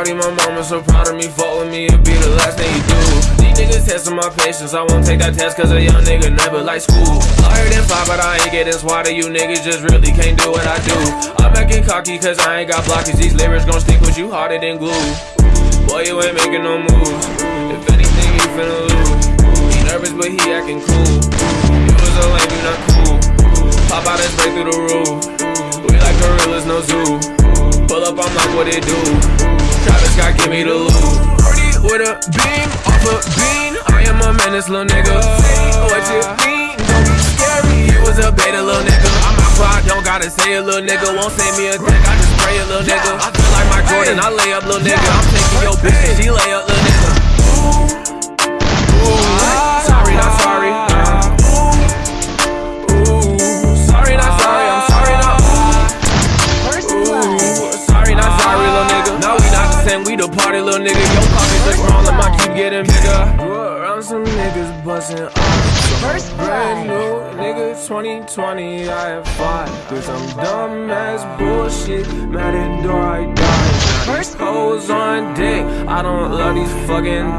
Shorty, my mama so proud of me. Fuck with me, it'll be the last thing you do. These niggas testing my patience. I won't take that test cause a young nigga never like school. Heard in five, but I ain't getting swatted. You niggas just really can't do what I do. I'm acting cocky cause I ain't got blockage. These lyrics gon' stick with you harder than glue. Boy, you ain't making no moves. If anything, you finna lose. He nervous, but he acting cool. You was a lame, you not cool. Pop out and spray through the roof. We like gorillas, no zoo. Pull up, I'm like, what it do? Travis Scott, give me the loot. Party with a beam, off a bean. I am a menace, little nigga. Say what you mean, don't be scary. You was a beta, little nigga. I'm out quiet, don't gotta say a little nigga. Won't send me a dick, I just spray a little nigga. I feel like my Jordan, I lay up, little nigga. Party, little nigga. Your pockets look small, and mine keep getting bigger. Grew around some niggas busting off. First Brand new nigga, 2020, I have fought through some dumbass bullshit. Mad at door, I died. First- Hoes on dick, I don't love these fucking.